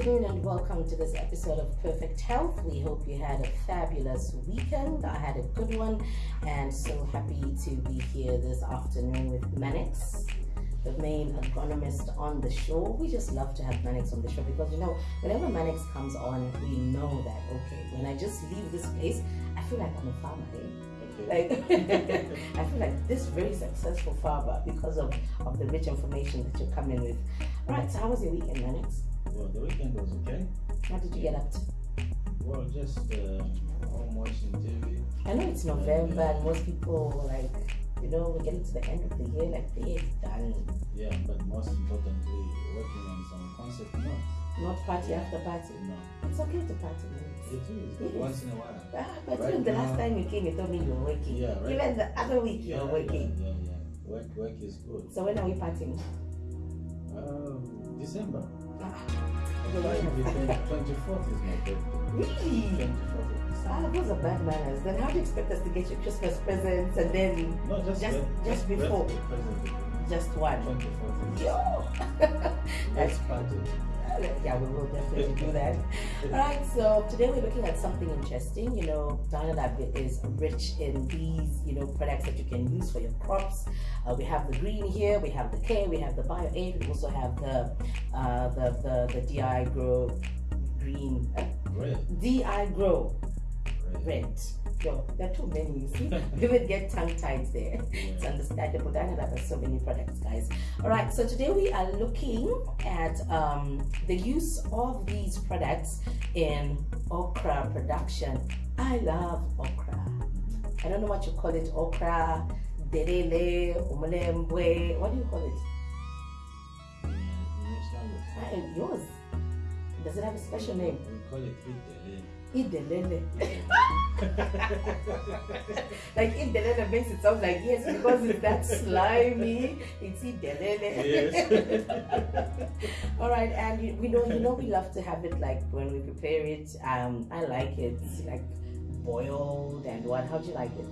afternoon and welcome to this episode of Perfect Health. We hope you had a fabulous weekend. I had a good one and so happy to be here this afternoon with Manix, the main agronomist on the show. We just love to have Manix on the show because you know, whenever Manix comes on, we know that okay, when I just leave this place, I feel like I'm a farmer. Eh? Like I feel like this very successful farmer because of, of the rich information that you're coming with. All right, so how was your weekend, Manix? Well, the weekend was okay. What did you get up to? Well, just uh, home watching TV. I know it's November and most people like, you know, we're getting to the end of the year, like the year is done. Yeah, but most importantly, working on some concept notes. Not party after party. No, It's okay to party. It is, but Yes. once in a while. Ah, but Right even the last time you came, you told me you were working. Yeah, right. Even the other week you Yeah, were yeah, working. yeah, yeah. Work, work is good. So when are we partying? Um, December. Ah, But yeah. the 24th is my birthday. Really? 24th of December. Ah, those are bad manners. Then how do you expect us to get you Christmas presents and then No, just, Just- birth- just before. present. just one? 24th is Yo! Let's yeah, we will definitely do that. Alright, so today we're looking at something interesting. You know, Dynalab is rich in these, you know, products that you can use for your crops. Uh, we have the green here, we have the K, we have the Bio 8, we also have the uh, the, the the DI Grow green, uh, DI Grow Red. Yo, there are too many. You see, we would get tongue tied there. It's understandable. Dynalab has so many products, guys. All right, so today we are looking at um, the use of these products in okra production. I love okra. I don't know what you call it okra, derele, umulembwe. What do you call it? In English language. Ah, yours. Does it have a special name? We call it Idele. Idelele. like Idelele makes it sound like yes, because it's that slimy. It's Idelele. Yes. All right, and we know you know we love to have it like when we prepare it. Um, I like it like boiled and what? How do you like it?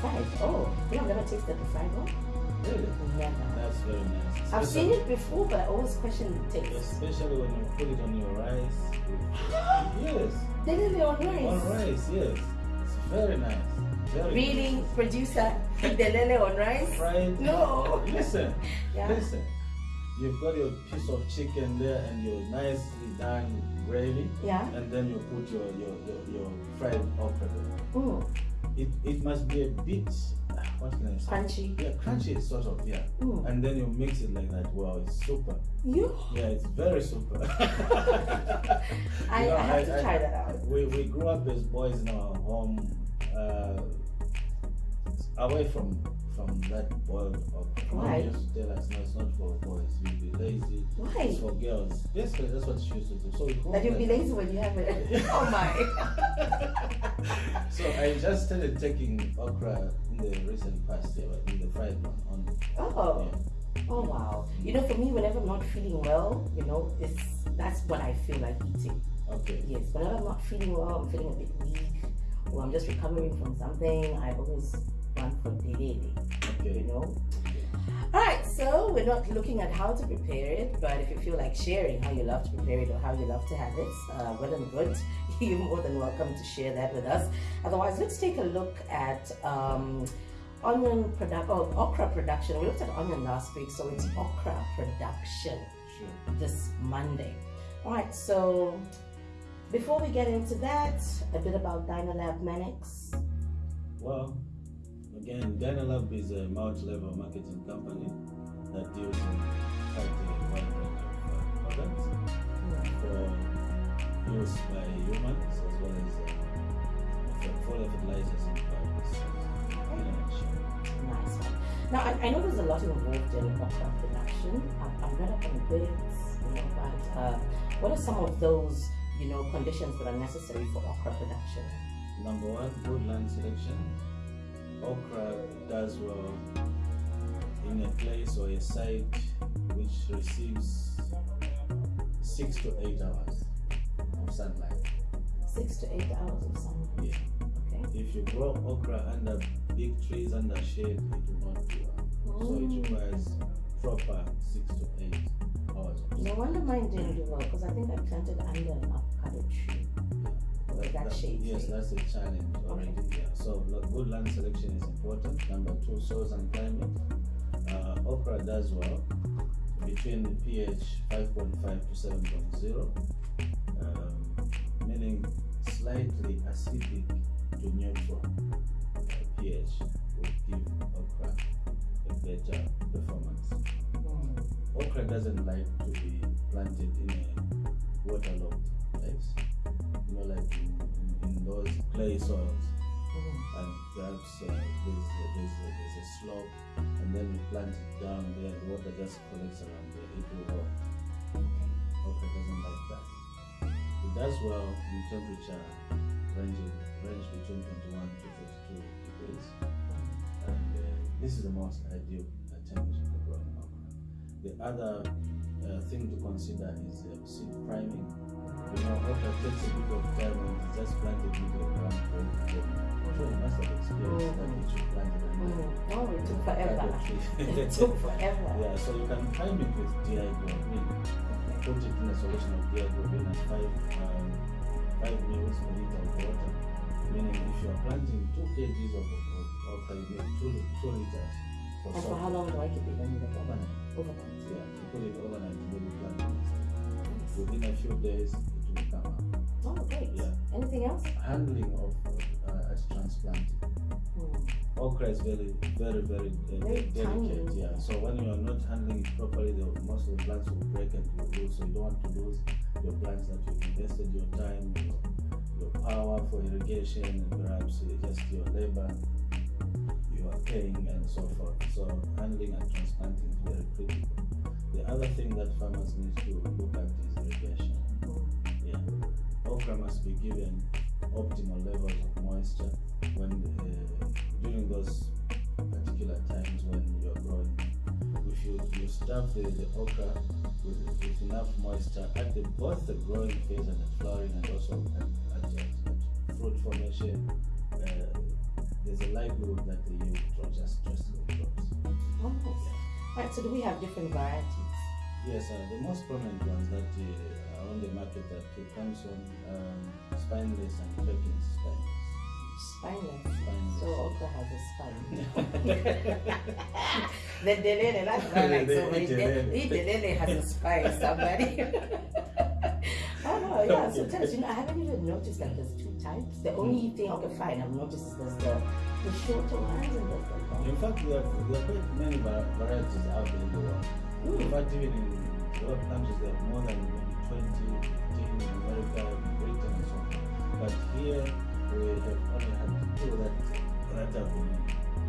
Fried. Oh, you have never tasted the fried one? Never. That's very nice. I've seen it before, but I always question the taste. Especially when you put it on your rice. yes. Delele on rice. On rice, yes. It's very nice. Very Really, nice. producer? Delele on rice? Fried. No. Listen, Yeah. listen. You've got your piece of chicken there and your nicely done gravy, Yeah. and then you put your your, your, your fried okra. Mm. It, it must be a bit, what can I say? Crunchy. Yeah, crunchy sort of, yeah. Mm. And then you mix it like that. Wow, it's super. You? Yeah, it's very super. I, You know, I have to I- try that out. we, we grew up as boys in our home, uh, away from from that okra. Mom Why? used to tell us, no, it's not for boys. You'll be lazy. Why? It's for girls. Basically, that's what she used to do. So That you'll be lazy when you have it. oh my. So I just started taking okra in the recent past year, in the fried one only. Oh. Yeah. Oh wow. You know, for me, whenever I'm not feeling well, you know, it's that's what I feel like eating. Okay. Yes. Whenever I'm not feeling well, I'm feeling a bit weak, or I'm just recovering from something, I always for delele. You know. All right. So we're not looking at how to prepare it, but if you feel like sharing how you love to prepare it or how you love to have it, uh, well and good. You're more than welcome to share that with us. Otherwise, let's take a look at um, onion product or okra production. We looked at onion last week, so it's okra production Sure. this Monday. All right, so before we get into that, a bit about Dynalab Manix. Well, again, Dynalab is a multi-level marketing company that deals in quite a wide range of uh, products for use by humans as well as uh, for fertilizers and biopesticides. Nice one. Now, I, I know there's a lot involved in okra production. I've, I've read up on bits, you know, but uh, what are some of those, you know, conditions that are necessary for okra production? Number one, good land selection. Okra does well in a place or a site which receives six to eight hours of sunlight. Six to eight hours of sunlight? Yeah. Okay. If you grow okra under big trees under shade, it will not do well. So it Mm. requires proper six to eight hours. of No wonder mine didn't do well because I think I planted under an avocado tree. That- that Yes, that's a challenge already. Yeah. So good land selection is important. Number two, soils and climate. Uh, okra does well between the pH 5.5 to 7.0, um, meaning slightly acidic to neutral uh, pH would give okra a better performance. Mm. Okra doesn't like to be planted in a waterlogged place. You know, like in, in, those clay soils, Mm. and perhaps uh, there's, a, there's, a, there's a slope, and then you plant it down there, the water just collects around there, it will rot. Okra doesn't like that. It does well in temperature ranging range between 21 to 32 degrees, and uh, this is the most ideal temperature for growing okra. The other uh, thing to consider is uh, seed priming. You know, okra takes a bit of time it's just planted into the ground. for. I'm sure you must have experienced that Mhm. it should plant it Mm. Oh, it took forever. it took forever. yeah, so you can prime it with DI Grow Green. Put it in a solution of DI Grow Green five um, five mils per liter of water. Meaning, if you are planting two kgs of, of okra, you need two two liters for for how long do I keep it in the Overnight. Overnight. Yeah, you put it overnight and then you plant the next. Within a few days, it will come up. Oh, great. Yeah. Anything else? Handling of uh, as transplanting. Mm. Okra is very, very, very, uh, Very delicate. tiny. Yeah. So when you are not handling it properly, the, most of the plants will break and you lose. So you don't want to lose your plants that you've invested your time, your, your power for irrigation, and perhaps uh, just your labor paying and so forth. So handling and transplanting is very critical. The other thing that farmers need to look at is irrigation. Yeah. Okra must be given optimal levels of moisture when uh, during those particular times when you are growing. If you, you stuff the, the okra with, with enough moisture at the, both the growing phase and the flowering and also at, at, at, fruit formation, there's a likelihood that the yield will just drastically drops. Oh, nice. Right, so do we have different varieties? Yes, uh, the most prominent ones that uh, are on the market are Tutankhamun, um, spineless and Perkins spineless. Spineless. Spineless. So okra has a spine. the delele, that's like so much. The delele has a spine, somebody. oh yeah. So tell us, you know, I haven't even noticed that there's two types. The only thing okay, fine, I've noticed is there's the the shorter ones and there's the long. In fact, there are, there are quite many varieties out there in the world. In Mm. fact, even in a lot of countries, there are more than maybe 20, 15 in America, Britain, and so on. But here, we have only had two that, that have been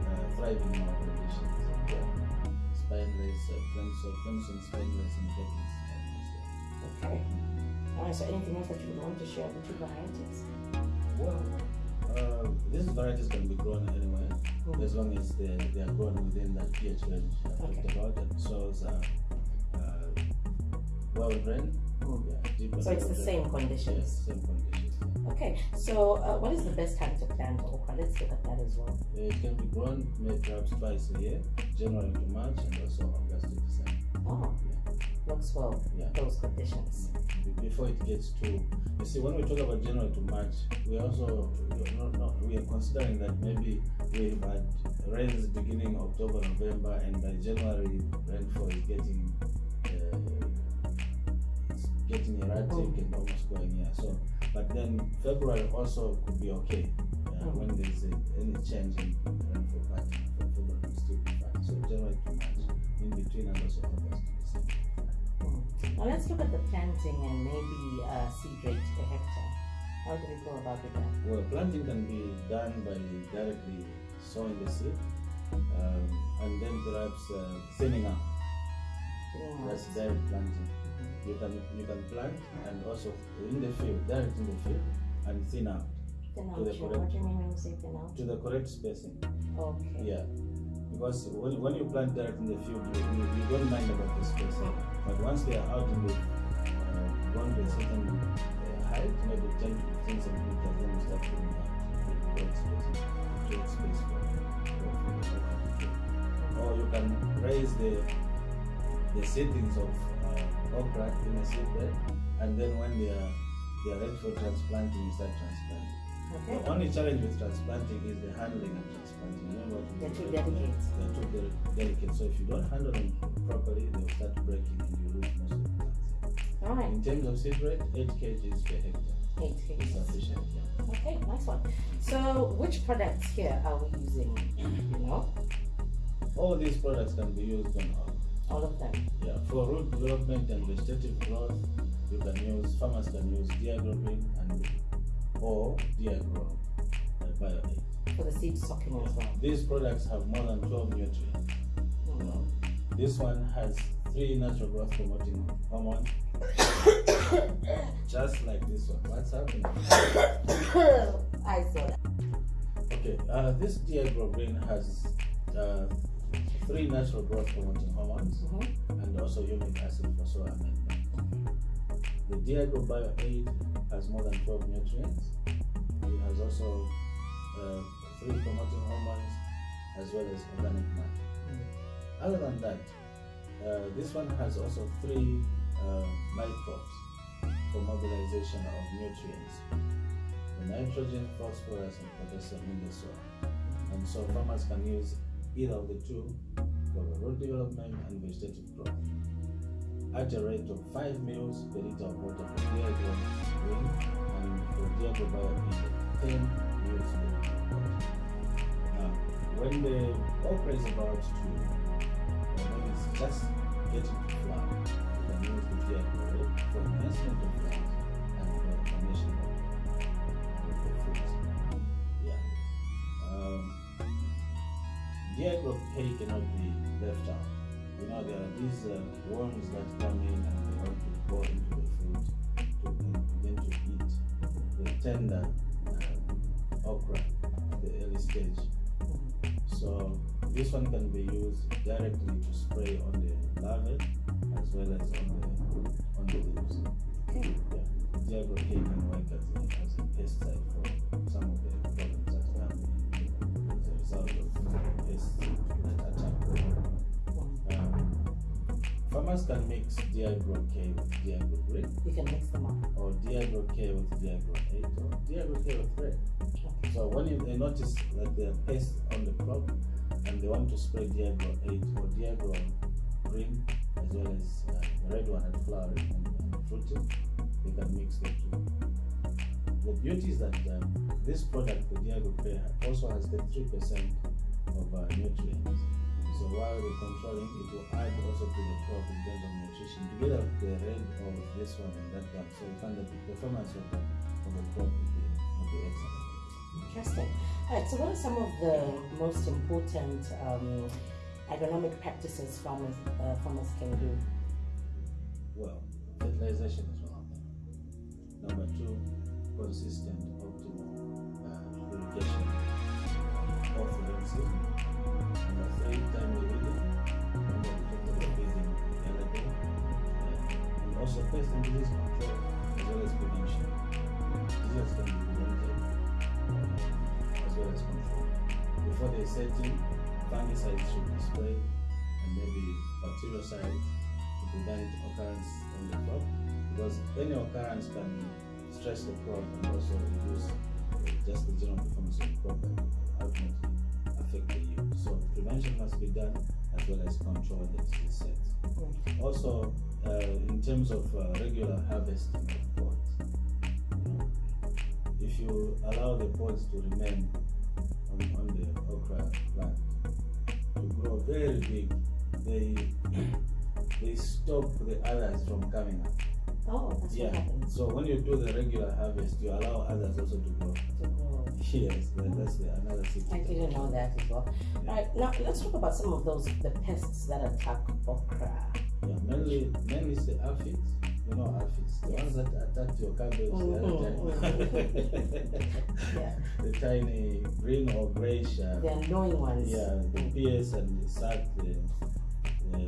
uh, thriving in our conditions. Yeah. Spineless, uh, Clemson, Clemson spineless, and yeah. Okay. Right. So anything else that you would want to share with two varieties? Well, uh, these varieties can be grown anywhere Mm. as long as they, they are grown within that pH range I talked Okay. about. And soils are uh, well drained. Mm. Yeah, So it's the drained. same Yes, conditions. same conditions. Okay. So uh, what is the best time to plant okra? Let's look at that as well. It can be grown maybe perhaps twice a year, January to March, and also August to December. Oh, works well. Yeah. Those conditions. Before it gets too, you see, when we talk about January to March, we also we are not, not, we are considering that maybe we've had rains beginning October, November, and by January rainfall is getting uh, it's getting erratic Mm. and almost going here. So, but then February also could be okay uh, Mm. when there's a, any change in rainfall pattern. February will still be fine. So January to March, in between, and also August to December. Now let's look at the planting and maybe uh, seed rate per hectare. How do we go about it? Well, planting can be done by directly sowing the seed um, and then perhaps uh, thinning out. Doing That's direct planting. You can you can plant and also in the field, direct in the field, and thin out Thin to the correct- What do you mean when you say thin out? to the correct spacing. Okay. Yeah, because when, when you plant direct in the field, you, you, you don't mind about the spacing. But once they are out in the uh, a certain uh, height, maybe 10 to 15 centimeters, then you start putting out the spacing, create space for, for, for the for the field. Or you can raise the the seedlings of uh, okra in a seed bed, and then when they are they are ready for transplanting, you start transplanting. Okay. The only challenge with transplanting is the handling and transplanting. You know what we They're too delicate. They're too de- delicate. So if you don't handle them properly, they'll start breaking and you lose most of the plants. All right. In terms of seed rate, 8 kgs per hectare Eight is figures. sufficient. Yeah. Okay, nice one. So, which products here are we using? You know, All these products can be used on all. all of them. Yeah, for root development and vegetative growth, you can use farmers can use DI Grow Green and or Diagro uh, Bio 8. For the seed stocking as well. These products have more than 12 nutrients. You know. This one has three natural growth promoting hormones, just like this one. What's happening? I saw that. Okay, uh, this DI Grow Green has uh, three natural growth promoting hormones. Mhm. and also humic acid for soil amendment. The Diagro Bio 8 has more than 12 nutrients. It has also uh, three promoting hormones as well as organic matter. Other than that, uh, this one has also three uh, microbes for mobilization of nutrients the nitrogen, phosphorus, and potassium in the soil. And so farmers can use either of the two for the root development and vegetative growth at a rate of 5 mils per liter of water for Diagro green and for Diagro bio 10 mils per liter of water. Now, when the okra is about to, when it's just getting to flower, you can use the Diagro rate for enhancement of flowers and for the formation of, the. Yeah. Um, Diagro K cannot be left out. You know, there are these uh, worms that come in and they want to go into the fruit to then begin to eat the tender um, okra at the early stage. So this one can be used directly to spray on the larvae as well as on the on the leaves. Okay. Yeah. Diagro K can work as a, as a pesticide for some of the problems that come in as a result of pests that attack the farmers can mix Diagro K with Diagro Green You can mix them up. or Diagro K with Diagro 8 or Diagro K with Red. So when you, they notice that there are pests on the crop and they want to spray Diagro 8 or Diagro Green as well as uh, the red one at flowering and, and fruiting, they can mix the two. The beauty is that um, this product, the Diagro K, also has the 3% of uh, nutrients. So while we're controlling, it will add also to the crop in terms of nutrition, together with the red of this one and that one. So you find that the performance of the, of the crop will be, will be excellent. Interesting. All right. So, what are some of the most important um, agronomic practices farmers uh, farmers can do? Well, fertilization is one of them. Number two, consistent, optimal uh, irrigation of the rain season. Also control as well as be uh, as well as controlled. Before they set in, fungicides should be sprayed and maybe bactericides to prevent occurrence on the crop because any occurrence can stress the crop and also reduce uh, just the general performance of the crop So prevention must be done as well as control the disease sets. Also, uh, in terms of uh, regular harvesting of pods, you know, if you allow the pods to remain on, on the okra plant to grow very big, they they stop the others from coming up. Oh, that's Yeah. So when you do the regular harvest, you allow others also to grow. To grow. Yes, that- that's the, another secret. I didn't know that as well. All right. Now let's talk about some of those the pests that attack okra. Yeah, mainly mainly it's the aphids. You know aphids, the Yes. ones that attacked your cabbage the other Mhm. Yeah. the tiny green or grayish. Uh, The annoying ones. yeah, the pears and the sack, the the,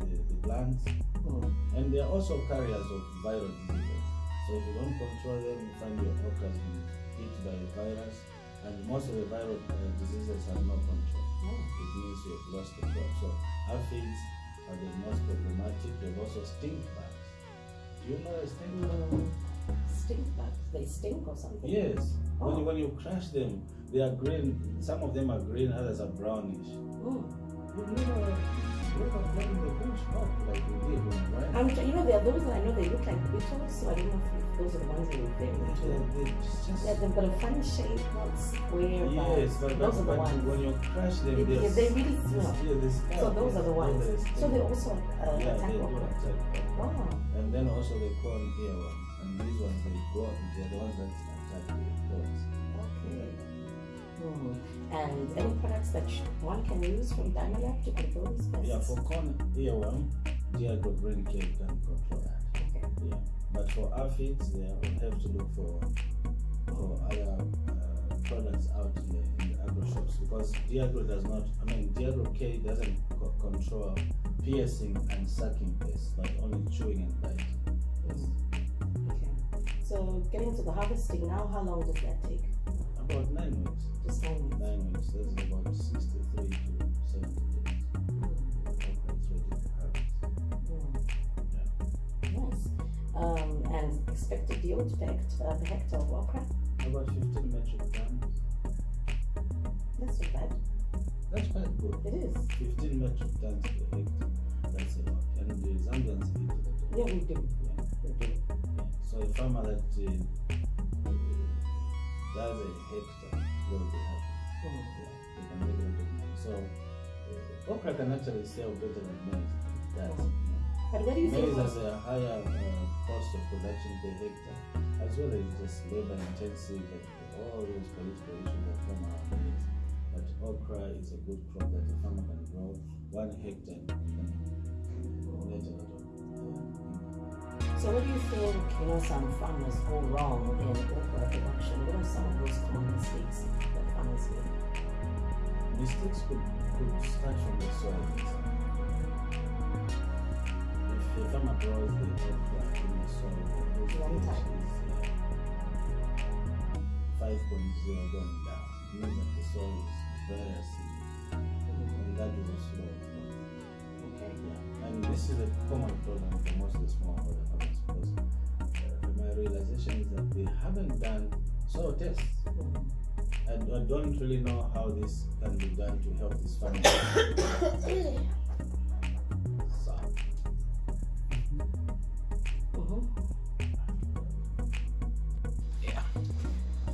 the, the, plants, Mm. and they are also carriers of viral diseases. So if you don't control them, you find your okra has been hit by a virus, and most of the viral uh, diseases have no control. Oh. It means you have lost the crop. So aphids, are the most problematic. You have also stink bugs. Do you know a stink bug? Mm, stink bugs. They stink or something? Yes. When, you, Oh. when you crush them, they are green. Some of them are green, others are brownish. Never, you ever played in the bush? Not like we did when we went. I'm, you know, there are those that I know they look like beetles, so I don't know if those are the ones you're referring They- to. they just- Yeah, they've got a funny shape, not square. Yes, but, those are the ones. when you crush them, They- they're yeah, they really smell. Yeah. So those are the ones. So they also uh, yeah, attack they do attack. Wow. And then also they call earworms, and these ones they go. They're the ones that attack the thorns. Hmm. And any products that one can use from Dynalab to control these pests? Yeah, for corn earworm, Diagro Green Cake can control that. Okay. Yeah, but for aphids, they will have to look for for other uh, products out in the, in the agro shops because Diagro does not. I mean, Diagro K doesn't co- control piercing and sucking pests, but only chewing and biting. Yes. Okay. So getting to the harvesting now, how long does that take? About nine weeks. Just nine weeks. Nine weeks. That's about sixty-three to seventy days. Okay, it's ready to. Nice. Um, and expected yield per, uh, per hectare of okra? About fifteen metric tons. That's not bad. That's quite good. It is. 15 metric tons per hectare. That's a lot. And the Zambians eat that. Yeah, we do. Yeah. We do. yeah. So a farmer that uh, does a hectare will be happy. Hmm. Yeah. They can make a lot of money. So uh, okra can actually sell better than maize. That's, know. But where do you think Maize has a higher uh, cost of production per hectare, as well as just labor intensive and all those political issues that come around maize. But okra is a good crop that a farmer can grow one hectare and get a lot of. So what do you think, you know, some farmers go wrong in okra production? What are some of those common mistakes that farmers make? Mistakes could, could start from the soil. If a farmer grows the okra in the soil, Wrong pH type. is uh, 5.0 going down. It means that the soil is very acidic, and that will slow. Yeah. And this is a common problem for most of the smallholder farmers because uh, my realization is that they haven't done soil tests. Hmm. And I don't really know how this can be done to help this farmer. so.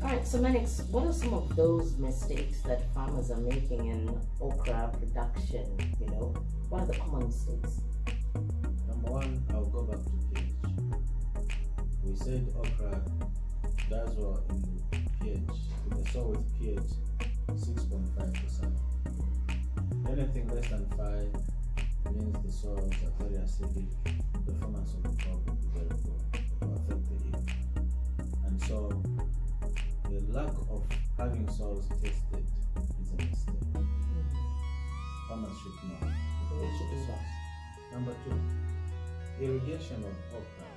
All right, so Manix, what are some of those mistakes that farmers are making in okra production? You know, what are the common mistakes? number one, I'll go back to pH. We said okra does well in pH, in the soil with pH 6.5%. Anything less than 5 means the soils are very acidic, the performance of the crop will be very poor, it will affect the yield. And so, the lack of having soils tested is a mistake. Mm-hmm. Farmers should know. They They should should do do that. Number two, irrigation of okra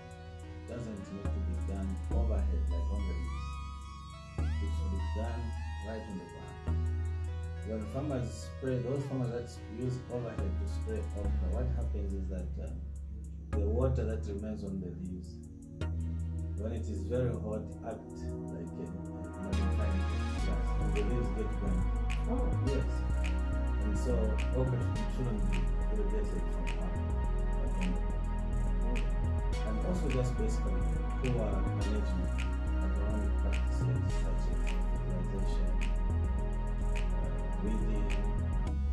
doesn't need to be done overhead like on the leaves. It should be done right on the ground. When farmers spray, those farmers that use overhead to spray okra, what happens is that um, the water that remains on the leaves, when it is very hot, act like a, a magnifying glass, and the leaves get burned. Oh, Yes. And so okra shouldn't be irrigated from the- And also just basically poor management agronomic practices such as fertilization, uh, weeding,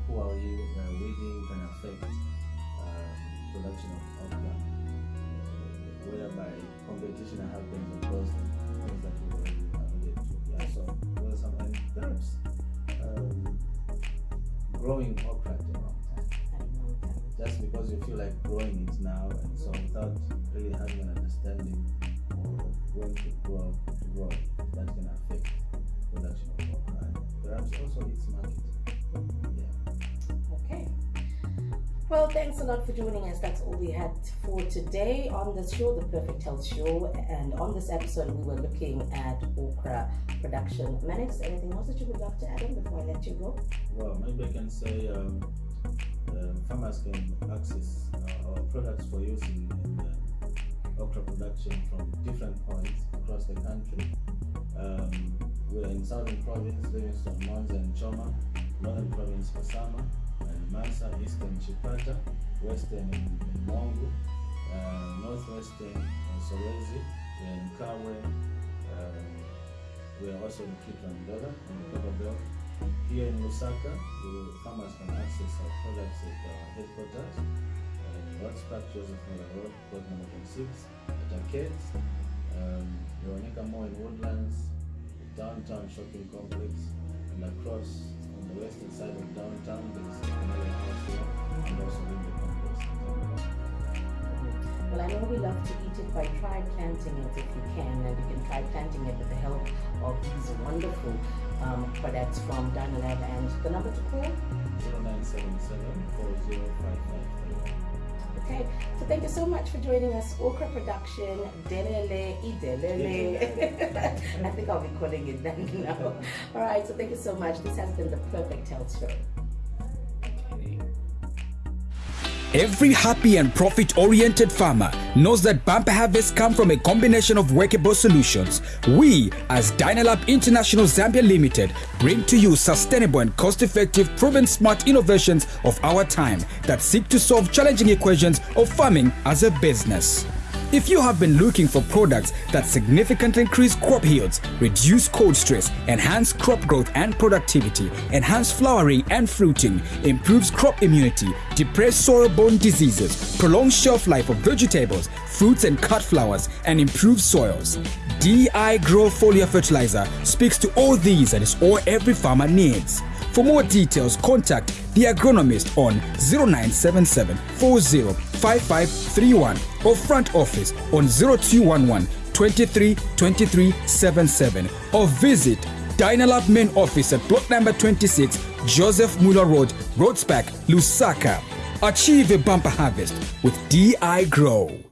poor yield, uh, weeding can affect um, production of okra, uh, whereby competition happens those things that we already alluded to. Yeah, so there are some perhaps um, growing okra at the time just because you feel like growing it now and so without really having an understanding of when to grow to grow it gonna affect production of okra and perhaps also its market yeah. Okay. Well, thanks a lot for joining us. That's all we had for today on the show, the Perfect Health Show. And on this episode, we were looking at okra production. Manix, anything else that you would like to add on before I let you go? well maybe i can say um, uh, farmers can access uh, our products for use in, in uh, okra production from different points across the country. Um, we're in Southern Province, Livingstone, Monze, and Choma, Northern Province, Kasama, and Mansa, Eastern Chipata, Western Mongu, uh, Northwestern in Solwezi, we're Kabwe, um, we are also in the Copper Belt. Here in Lusaka, the farmers can access our products at our headquarters in Rhodes Park, Joseph Mwilwa Road, plot number 26, at Arcades, um, Veronica Moore in Woodlands, downtown shopping complex, and across on the western side of downtown, there is another house here, and also in the complex. Well, I know we love to eat it, but try planting it if you can, and you can try planting it with the help of these wonderful um, products from Dynalab. And the number to call? 0977 405531. Okay, so thank you so much for joining us. Okra Production, Delele, Idelele. I think I'll be calling it that now. All right, so thank you so much. This has been the Perfect Health Show. Every happy and profit-oriented farmer knows that bumper harvests come from a combination of workable solutions. We, as Dynalab International Zambia Limited, bring to you sustainable and cost-effective proven smart innovations of our time that seek to solve challenging equations of farming as a business. If you have been looking for products that significantly increase crop yields, reduce cold stress, enhance crop growth and productivity, enhance flowering and fruiting, improves crop immunity, depress soil-borne diseases, prolong shelf life of vegetables, fruits and cut flowers, and improve soils, DI Grow Foliar Fertilizer speaks to all these and is all every farmer needs. For more details, contact the agronomist on 0977 40 5531 or front office on 0211 23 23 77 or visit Dynalab main office at block number 26 Joseph Mwilwa Road, Rhodes Park, Lusaka. Achieve a bumper harvest with DI Grow.